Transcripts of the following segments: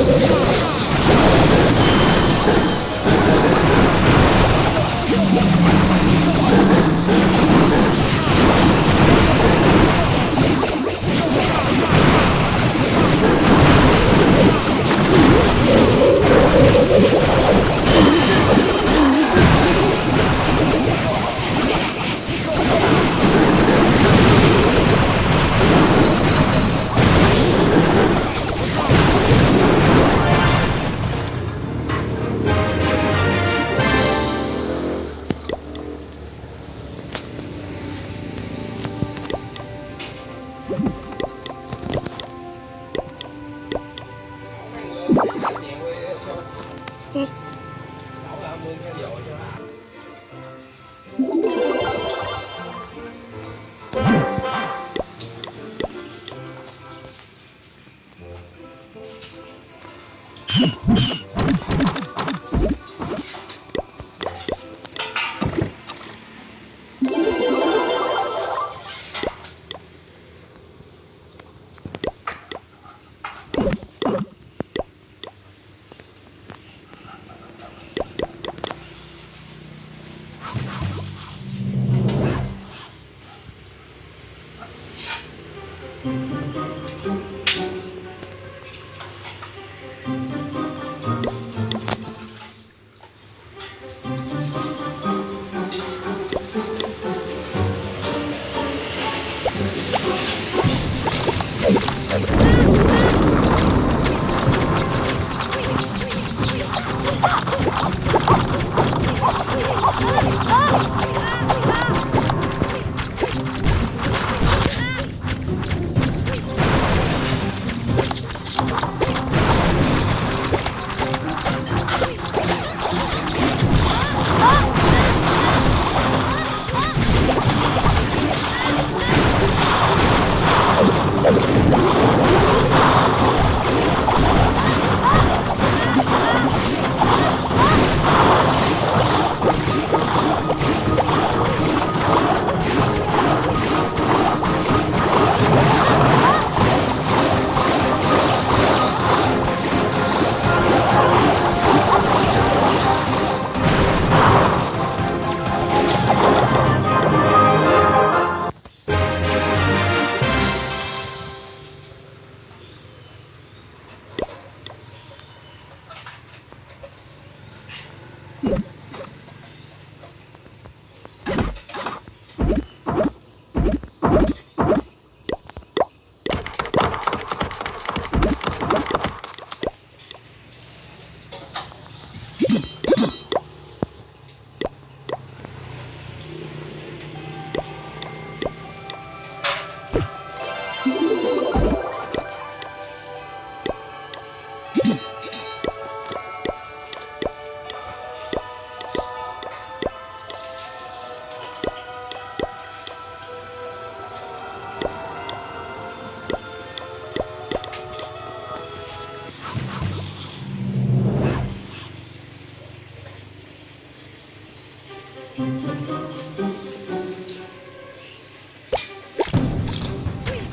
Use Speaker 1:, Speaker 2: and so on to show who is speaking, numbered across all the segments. Speaker 1: Thank you.
Speaker 2: 嗯。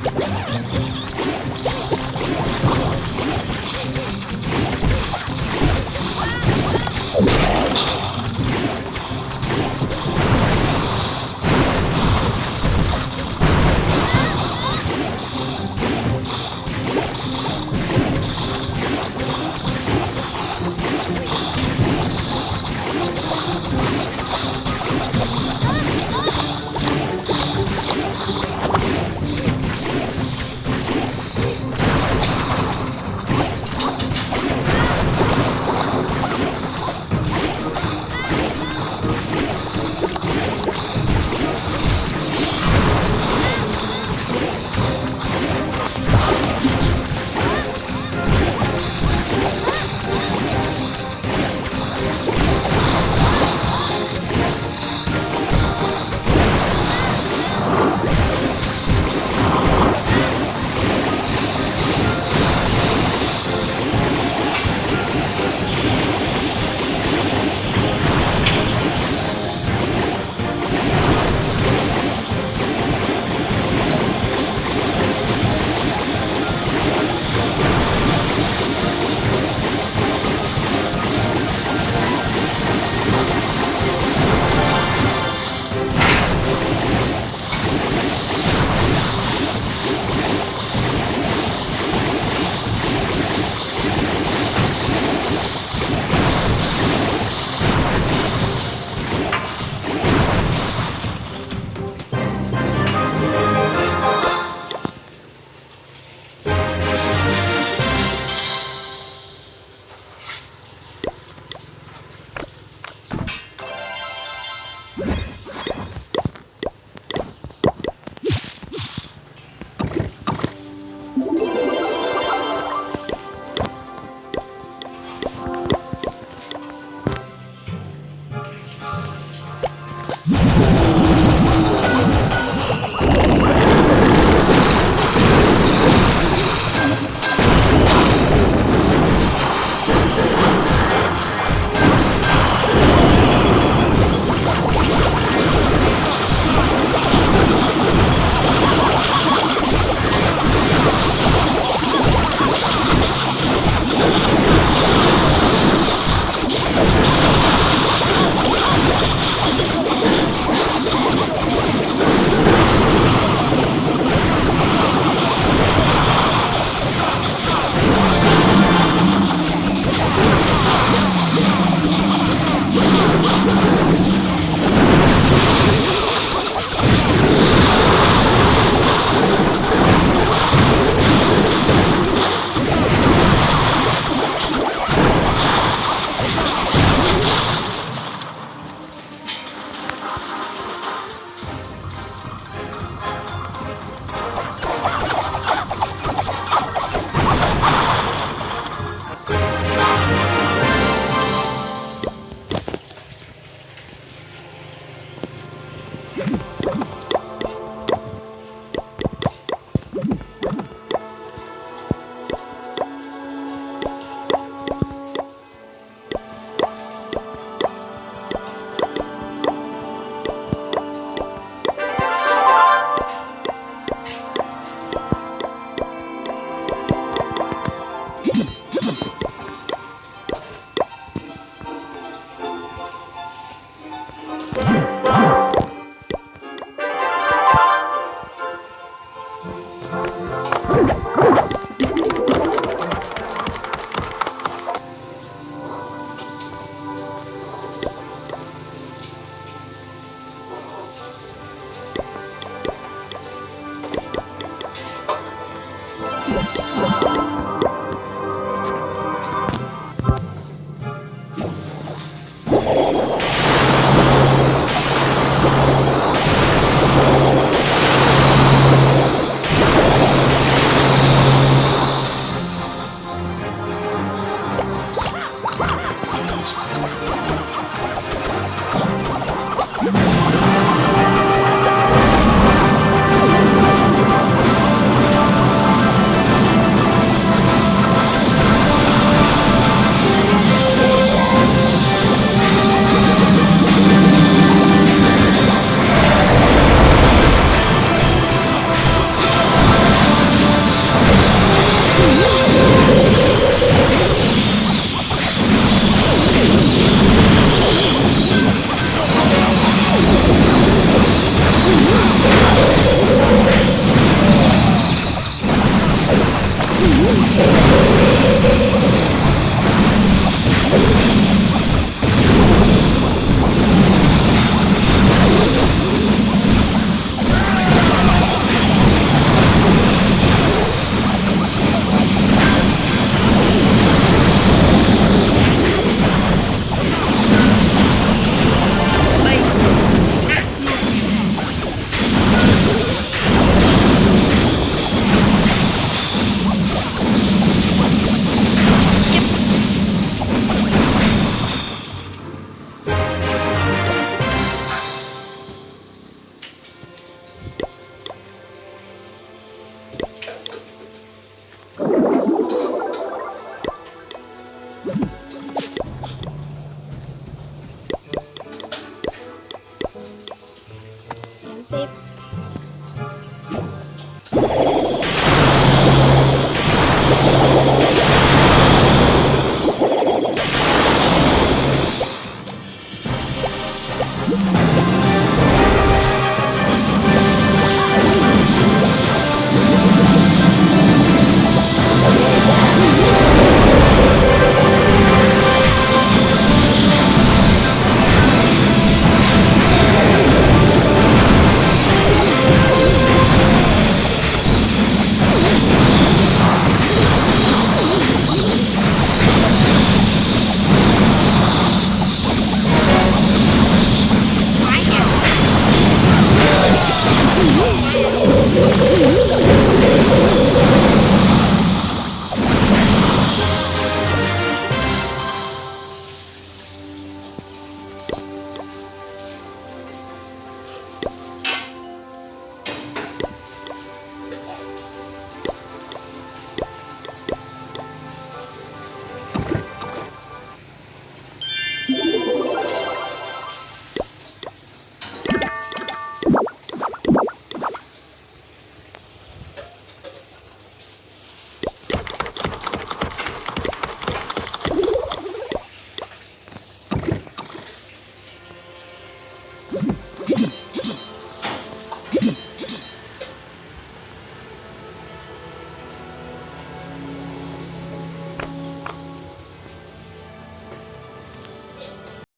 Speaker 3: Thank you.